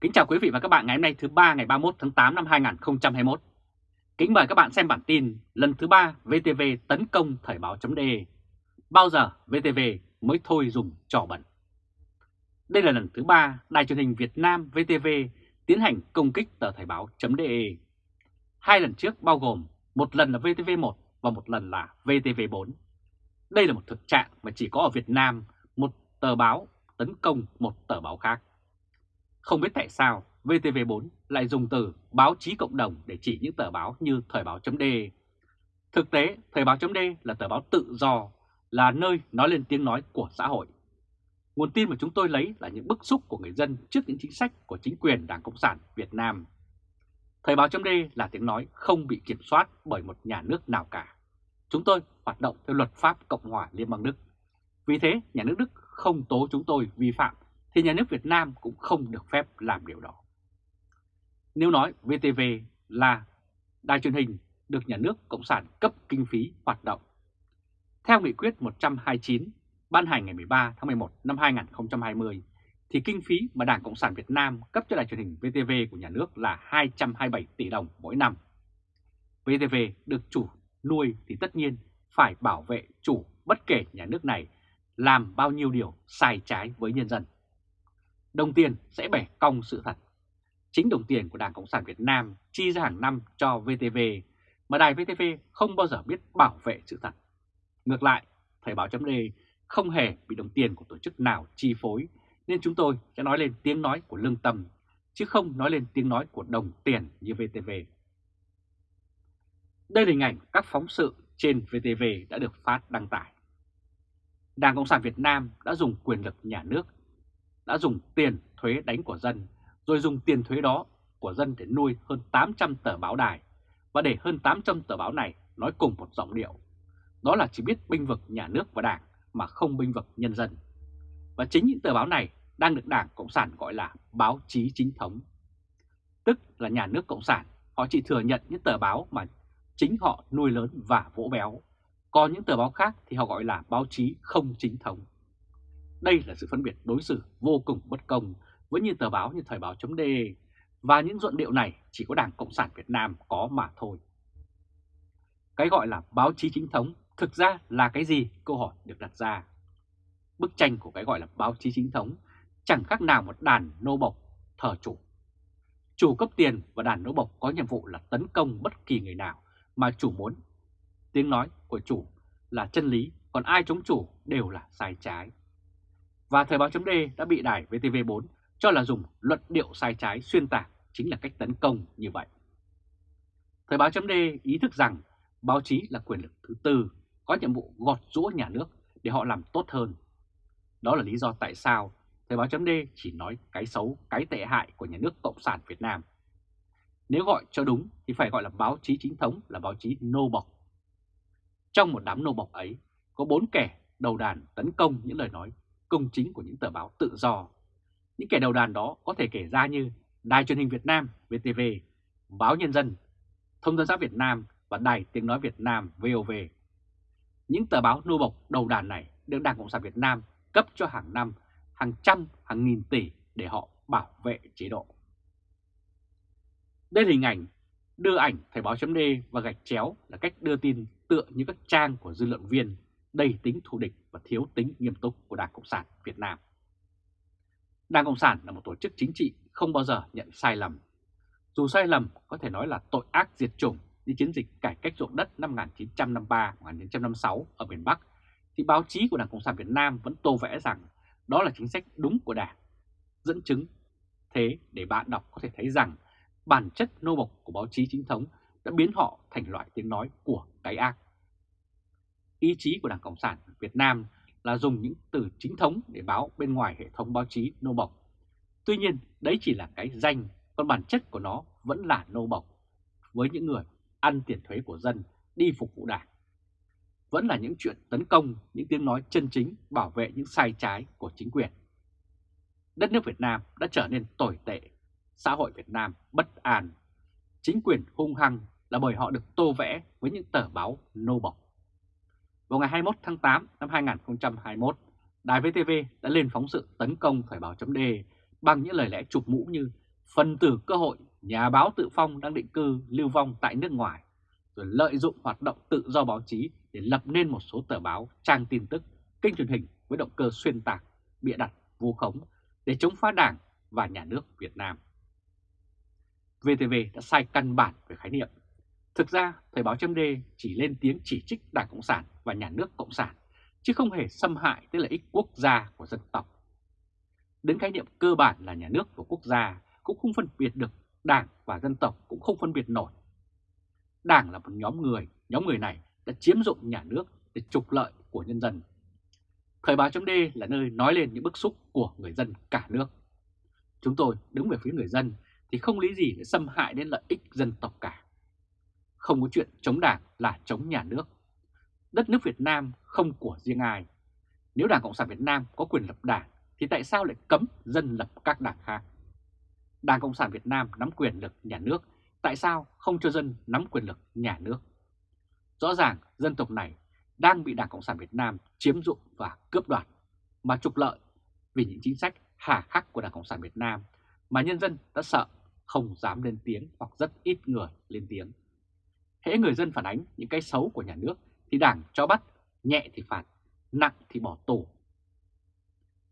Kính chào quý vị và các bạn ngày hôm nay thứ ba ngày 31 tháng 8 năm 2021. Kính mời các bạn xem bản tin lần thứ ba VTV tấn công Thời báo.de. Bao giờ VTV mới thôi dùng trò bẩn? Đây là lần thứ ba Đài truyền hình Việt Nam VTV tiến hành công kích tờ Thời báo.de. Hai lần trước bao gồm một lần là VTV1 và một lần là VTV4. Đây là một thực trạng mà chỉ có ở Việt Nam, một tờ báo tấn công một tờ báo khác. Không biết tại sao VTV4 lại dùng từ báo chí cộng đồng để chỉ những tờ báo như Thời báo chấm Thực tế, Thời báo chấm là tờ báo tự do, là nơi nói lên tiếng nói của xã hội. Nguồn tin mà chúng tôi lấy là những bức xúc của người dân trước những chính sách của chính quyền Đảng Cộng sản Việt Nam. Thời báo chấm là tiếng nói không bị kiểm soát bởi một nhà nước nào cả. Chúng tôi hoạt động theo luật pháp Cộng hòa Liên bang Đức. Vì thế, nhà nước Đức không tố chúng tôi vi phạm thì nhà nước Việt Nam cũng không được phép làm điều đó. Nếu nói VTV là đài truyền hình được nhà nước Cộng sản cấp kinh phí hoạt động. Theo nghị quyết 129 ban hành ngày 13 tháng 11 năm 2020 thì kinh phí mà Đảng Cộng sản Việt Nam cấp cho đài truyền hình VTV của nhà nước là 227 tỷ đồng mỗi năm. VTV được chủ nuôi thì tất nhiên phải bảo vệ chủ bất kể nhà nước này làm bao nhiêu điều sai trái với nhân dân đồng tiền sẽ bẻ cong sự thật. Chính đồng tiền của Đảng Cộng sản Việt Nam chi ra hàng năm cho VTV, mà đài VTV không bao giờ biết bảo vệ sự thật. Ngược lại, Thời báo chấm không hề bị đồng tiền của tổ chức nào chi phối, nên chúng tôi sẽ nói lên tiếng nói của lương tâm, chứ không nói lên tiếng nói của đồng tiền như VTV. Đây là hình ảnh các phóng sự trên VTV đã được phát đăng tải. Đảng Cộng sản Việt Nam đã dùng quyền lực nhà nước đã dùng tiền thuế đánh của dân, rồi dùng tiền thuế đó của dân để nuôi hơn 800 tờ báo đài, và để hơn 800 tờ báo này nói cùng một giọng điệu. Đó là chỉ biết binh vực nhà nước và đảng mà không binh vực nhân dân. Và chính những tờ báo này đang được Đảng Cộng sản gọi là báo chí chính thống. Tức là nhà nước Cộng sản, họ chỉ thừa nhận những tờ báo mà chính họ nuôi lớn và vỗ béo. Còn những tờ báo khác thì họ gọi là báo chí không chính thống. Đây là sự phân biệt đối xử vô cùng bất công với như tờ báo như Thời báo chấm và những luận điệu này chỉ có Đảng Cộng sản Việt Nam có mà thôi. Cái gọi là báo chí chính thống thực ra là cái gì? Câu hỏi được đặt ra. Bức tranh của cái gọi là báo chí chính thống chẳng khác nào một đàn nô bộc thờ chủ. Chủ cấp tiền và đàn nô bộc có nhiệm vụ là tấn công bất kỳ người nào mà chủ muốn. Tiếng nói của chủ là chân lý, còn ai chống chủ đều là sai trái và Thời báo chấm đã bị đài VTV4 cho là dùng luận điệu sai trái xuyên tạc chính là cách tấn công như vậy. Thời báo chấm ý thức rằng báo chí là quyền lực thứ tư, có nhiệm vụ gọt rũa nhà nước để họ làm tốt hơn. Đó là lý do tại sao Thời báo chấm chỉ nói cái xấu, cái tệ hại của nhà nước Cộng sản Việt Nam. Nếu gọi cho đúng thì phải gọi là báo chí chính thống là báo chí nô bộc. Trong một đám nô bộc ấy, có bốn kẻ đầu đàn tấn công những lời nói công chính của những tờ báo tự do. Những kẻ đầu đàn đó có thể kể ra như Đài truyền hình Việt Nam VTV, Báo Nhân dân, Thông tấn xã Việt Nam và Đài Tiếng Nói Việt Nam VOV. Những tờ báo nô bộc đầu đàn này được Đảng Cộng sản Việt Nam cấp cho hàng năm hàng trăm, hàng nghìn tỷ để họ bảo vệ chế độ. Đây là hình ảnh đưa ảnh Thời báo chấm và gạch chéo là cách đưa tin tựa như các trang của dư luận viên đầy tính thù địch và thiếu tính nghiêm túc của Đảng Cộng sản Việt Nam. Đảng Cộng sản là một tổ chức chính trị không bao giờ nhận sai lầm. Dù sai lầm có thể nói là tội ác diệt chủng như chiến dịch cải cách ruộng đất năm 1953-1956 ở miền Bắc, thì báo chí của Đảng Cộng sản Việt Nam vẫn tô vẽ rằng đó là chính sách đúng của Đảng. Dẫn chứng thế để bạn đọc có thể thấy rằng bản chất nô bộc của báo chí chính thống đã biến họ thành loại tiếng nói của cái ác ý chí của Đảng Cộng sản Việt Nam là dùng những từ chính thống để báo bên ngoài hệ thống báo chí nô bộc. Tuy nhiên, đấy chỉ là cái danh, còn bản chất của nó vẫn là nô bộc với những người ăn tiền thuế của dân đi phục vụ đảng. Vẫn là những chuyện tấn công, những tiếng nói chân chính bảo vệ những sai trái của chính quyền. Đất nước Việt Nam đã trở nên tồi tệ, xã hội Việt Nam bất an. Chính quyền hung hăng là bởi họ được tô vẽ với những tờ báo nô bộc. Vào ngày 21 tháng 8 năm 2021, Đài VTV đã lên phóng sự tấn công Thời báo chấm bằng những lời lẽ chụp mũ như phần tử cơ hội, nhà báo tự phong đang định cư lưu vong tại nước ngoài, rồi lợi dụng hoạt động tự do báo chí để lập nên một số tờ báo, trang tin tức, kênh truyền hình với động cơ xuyên tạc, bịa đặt, vu khống để chống phá đảng và nhà nước Việt Nam. VTV đã sai căn bản về khái niệm. Thực ra, Thời báo chấm chỉ lên tiếng chỉ trích Đảng Cộng sản và nhà nước Cộng sản, chứ không hề xâm hại tới lợi ích quốc gia của dân tộc. Đến khái niệm cơ bản là nhà nước và quốc gia cũng không phân biệt được đảng và dân tộc cũng không phân biệt nổi. Đảng là một nhóm người, nhóm người này đã chiếm dụng nhà nước để trục lợi của nhân dân. Thời báo chấm là nơi nói lên những bức xúc của người dân cả nước. Chúng tôi đứng về phía người dân thì không lý gì để xâm hại đến lợi ích dân tộc cả. Không có chuyện chống đảng là chống nhà nước. Đất nước Việt Nam không của riêng ai. Nếu Đảng Cộng sản Việt Nam có quyền lập đảng thì tại sao lại cấm dân lập các đảng khác? Đảng Cộng sản Việt Nam nắm quyền lực nhà nước, tại sao không cho dân nắm quyền lực nhà nước? Rõ ràng dân tộc này đang bị Đảng Cộng sản Việt Nam chiếm dụng và cướp đoạt mà trục lợi vì những chính sách hà khắc của Đảng Cộng sản Việt Nam mà nhân dân đã sợ không dám lên tiếng hoặc rất ít người lên tiếng. Hễ người dân phản ánh những cái xấu của nhà nước thì đảng cho bắt, nhẹ thì phạt, nặng thì bỏ tù.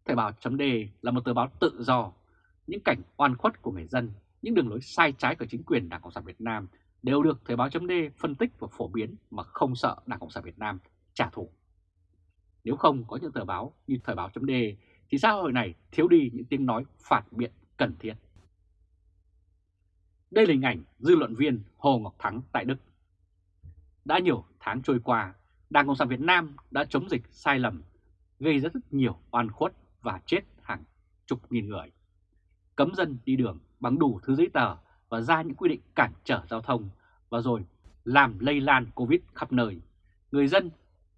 Thời báo chấm là một tờ báo tự do. Những cảnh oan khuất của người dân, những đường lối sai trái của chính quyền Đảng Cộng sản Việt Nam đều được Thời báo chấm phân tích và phổ biến mà không sợ Đảng Cộng sản Việt Nam trả thù. Nếu không có những tờ báo như Thời báo chấm thì xã hội này thiếu đi những tiếng nói phản biện cần thiết. Đây là hình ảnh dư luận viên Hồ Ngọc Thắng tại Đức. Đã nhiều tháng trôi qua, Đảng Cộng sản Việt Nam đã chống dịch sai lầm, gây ra rất nhiều oan khuất và chết hàng chục nghìn người. Cấm dân đi đường bằng đủ thứ giấy tờ và ra những quy định cản trở giao thông và rồi làm lây lan Covid khắp nơi. Người dân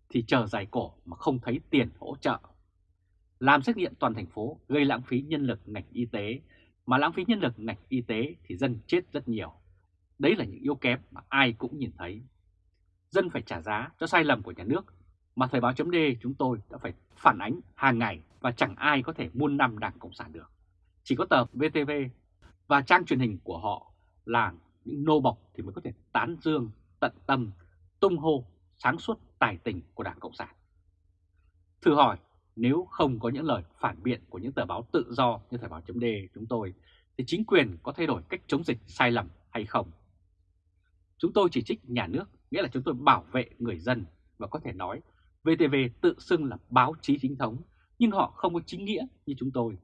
thì chờ dài cổ mà không thấy tiền hỗ trợ. Làm xét nghiệm toàn thành phố gây lãng phí nhân lực ngành y tế, mà lãng phí nhân lực ngành y tế thì dân chết rất nhiều. Đấy là những yếu kém mà ai cũng nhìn thấy. Dân phải trả giá cho sai lầm của nhà nước mà Thời báo chấm chúng tôi đã phải phản ánh hàng ngày và chẳng ai có thể muôn năm Đảng Cộng sản được. Chỉ có tờ VTV và trang truyền hình của họ là những nô bọc thì mới có thể tán dương, tận tâm, tung hô, sáng suốt tài tình của Đảng Cộng sản. Thử hỏi, nếu không có những lời phản biện của những tờ báo tự do như Thời báo chấm chúng tôi, thì chính quyền có thay đổi cách chống dịch sai lầm hay không? Chúng tôi chỉ trích nhà nước, nghĩa là chúng tôi bảo vệ người dân và có thể nói VTV tự xưng là báo chí chính thống, nhưng họ không có chính nghĩa như chúng tôi.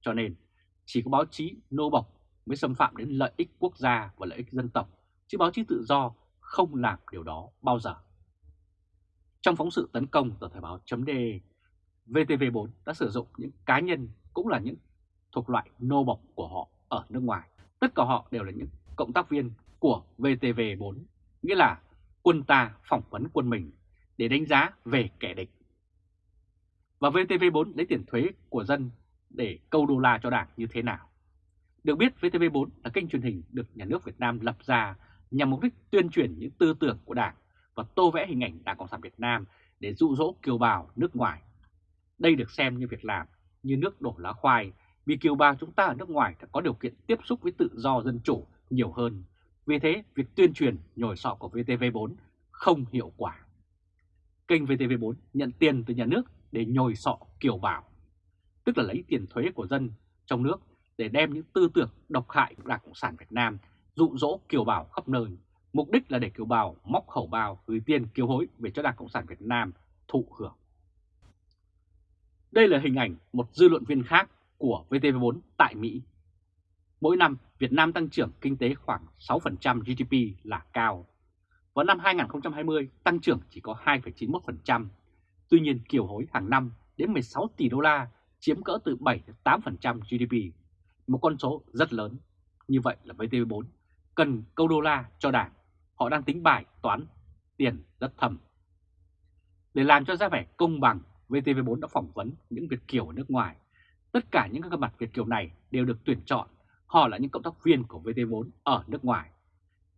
Cho nên, chỉ có báo chí nô bộc mới xâm phạm đến lợi ích quốc gia và lợi ích dân tộc, chứ báo chí tự do không làm điều đó bao giờ. Trong phóng sự tấn công tờ Thời báo chấm VTV4 đã sử dụng những cá nhân cũng là những thuộc loại nô bộc của họ ở nước ngoài. Tất cả họ đều là những cộng tác viên của VTV4, nghĩa là quân ta phỏng vấn quân mình để đánh giá về kẻ địch. Và VTV4 lấy tiền thuế của dân để câu đô la cho đảng như thế nào? Được biết VTV4 là kênh truyền hình được nhà nước Việt Nam lập ra nhằm mục đích tuyên truyền những tư tưởng của đảng và tô vẽ hình ảnh Đảng Cộng sản Việt Nam để dụ dỗ kiều bào nước ngoài. Đây được xem như việc làm, như nước đổ lá khoai, vì kiều bào chúng ta ở nước ngoài đã có điều kiện tiếp xúc với tự do dân chủ nhiều hơn. Vì thế, việc tuyên truyền nhồi sọ của VTV4 không hiệu quả kênh VTV4 nhận tiền từ nhà nước để nhồi sọ kiểu bảo, tức là lấy tiền thuế của dân trong nước để đem những tư tưởng độc hại của Đảng Cộng sản Việt Nam dụ dỗ kiều bào khắp nơi, mục đích là để kiều bào móc khẩu bào gửi tiền kiều hối về cho Đảng Cộng sản Việt Nam thụ hưởng. Đây là hình ảnh một dư luận viên khác của VTV4 tại Mỹ. Mỗi năm, Việt Nam tăng trưởng kinh tế khoảng 6% GDP là cao, vào năm 2020 tăng trưởng chỉ có 2,91%. Tuy nhiên kiều hối hàng năm đến 16 tỷ đô la chiếm cỡ từ 7-8% GDP, một con số rất lớn. Như vậy là VTV4 cần câu đô la cho đảng, họ đang tính bài toán tiền rất thầm. Để làm cho ra vẻ công bằng, VTV4 đã phỏng vấn những Việt Kiều ở nước ngoài. Tất cả những gương mặt Việt Kiều này đều được tuyển chọn, họ là những cộng tác viên của VTV4 ở nước ngoài.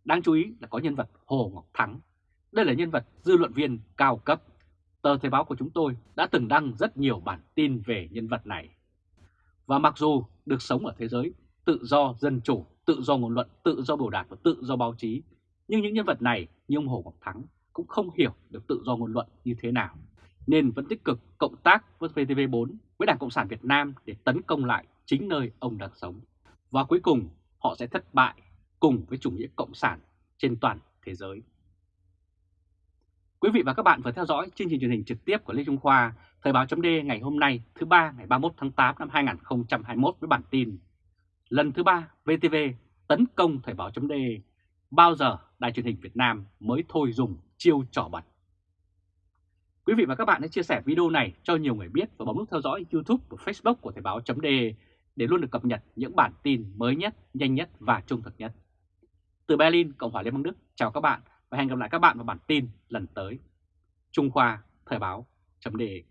Đáng chú ý là có nhân vật Hồ Ngọc Thắng. Đây là nhân vật dư luận viên cao cấp. Tờ Thời báo của chúng tôi đã từng đăng rất nhiều bản tin về nhân vật này. Và mặc dù được sống ở thế giới tự do dân chủ, tự do ngôn luận, tự do biểu đạt và tự do báo chí. Nhưng những nhân vật này như ông Hồ Ngọc Thắng cũng không hiểu được tự do ngôn luận như thế nào, nên vẫn tích cực cộng tác với VTV4 với Đảng Cộng sản Việt Nam để tấn công lại chính nơi ông đang sống. Và cuối cùng họ sẽ thất bại cùng với chủ nghĩa cộng sản trên toàn thế giới. Quý vị và các bạn vừa theo dõi chương trình truyền hình trực tiếp của Lê Trung Khoa, Thời báo chấm ngày hôm nay thứ ba ngày 31 tháng 8 năm 2021 với bản tin Lần thứ ba VTV tấn công Thời báo chấm bao giờ Đài truyền hình Việt Nam mới thôi dùng chiêu trò bẩn. Quý vị và các bạn hãy chia sẻ video này cho nhiều người biết và bấm nút theo dõi YouTube và Facebook của Thời báo chấm để để luôn được cập nhật những bản tin mới nhất, nhanh nhất và trung thực nhất. Từ Berlin, Cộng hòa Liên bang Đức, chào các bạn và hẹn gặp lại các bạn vào bản tin lần tới. Trung Khoa, Thời báo, chấm đề.